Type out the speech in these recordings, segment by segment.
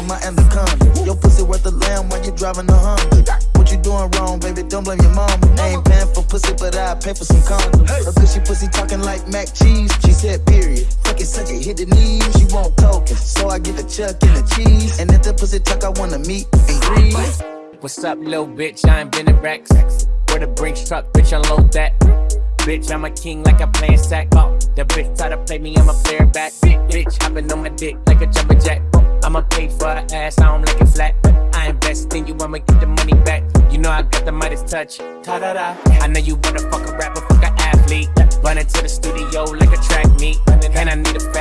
on my anaconda. Your pussy worth a lamb while you driving a Honda. What you doing wrong, baby? Don't blame your mama. I ain't paying for pussy, but I pay for some condoms. Her cushy pussy talking like mac cheese. She said period. Fuck it, suck it, hit the knees. She want token, so I get the chuck and the cheese. And if the pussy talk, I wanna meet and greet. What's up, little bitch? I ain't been in racks. Where the Brinks truck, bitch, unload that. Bitch, I'm a king like I'm playing sack. Oh, the bitch try to play me, I'm a player back. Bitch, hopping on my dick like a jumper jack. I'ma pay for her ass, I don't like it flat. I invest in you, I'ma get the money back. You know I got the Midas touch. Ta da da. I know you wanna fuck a rapper, fuck a athlete. Running to the studio like a track meet. And I need a fat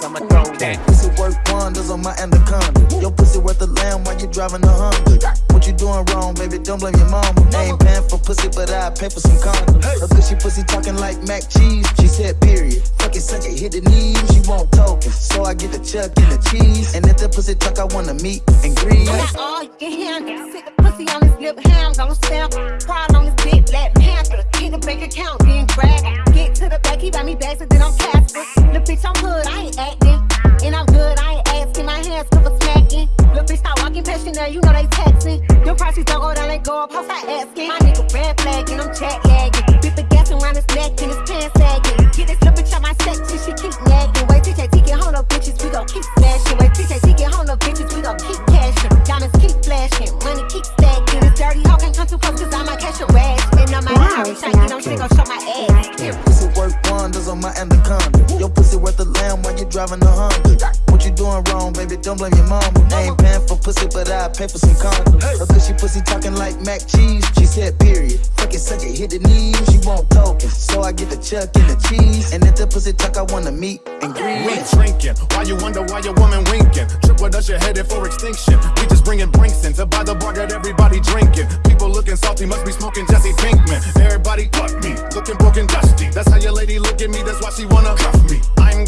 ten racks, I'ma throw that. Pussy worth wonders on my anaconda. Your pussy worth a lamb while you driving a Honda. What you doing wrong, baby? Don't blame your mama. I ain't paying for pussy, but I pay for some condoms. Her cushy pussy talking like mac cheese. She said period. Fuck it, suck it, hit the knees. She want token, so I get the chuck and the cheese. And if the pussy talk, I wanna meet and greet. Got all you can handle. Sit the pussy on his lip, hands on stamp. Pride on his dick, Black Panther. Hit Your prices don't go down, they go up, house I asking. My nigga red flag, and I'm jet lagging. Bit the gas around his neck, and his pants sagging. Get this little bitch out my section, she keep nagging. Wait, TJT get home, no bitches, we gon' keep smashing. Wait, TJT get home, no bitches, we gon' keep cashing. Diamonds keep flashing, money keep stacking. This dirty hoe can't come too close, cause I might catch a rash. And I might Wow, hurry, shaking, I'm still gon' show my ass. Your pussy worth wonders on my anaconda. Pussy worth a lamb while you driving a Honda. What you doing wrong, baby? Don't blame your mama. I ain't paying for pussy, but I pay for some condoms. Her cushy pussy talking like mac cheese. She said period. Fuck it, suck it, hit the knees. She want token, so I get the chuck and the cheese. And if the pussy talk, I wanna meet and We greet. drinking, why you wonder why your woman winking? Trip with us, you're headed for extinction. We just bringing drinks in to buy the bar, got everybody drinking. People looking salty, must be smoking Jesse Pinkman. Everybody fuck me, looking broken, dusty. That's how your lady look at me, that's why she wanna cuff me.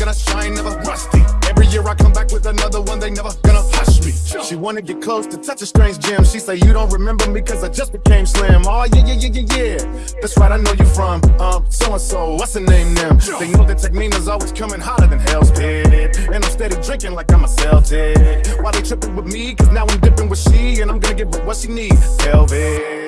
Gonna shine, never rusty. Every year I come back with another one, they never gonna hush me. She wanna get close to touch a strange gem. She say you don't remember me cause I just became slim. Oh yeah, yeah, yeah, yeah, yeah. That's right, I know you from um so and so. What's the name them? They know that Tech N9ne's always coming hotter than Hell's Pit. And I'm steady drinking like I'm a Celtic. Why they tripping with me? Cause now I'm dipping with she, and I'm gonna give her what she needs. Velvet.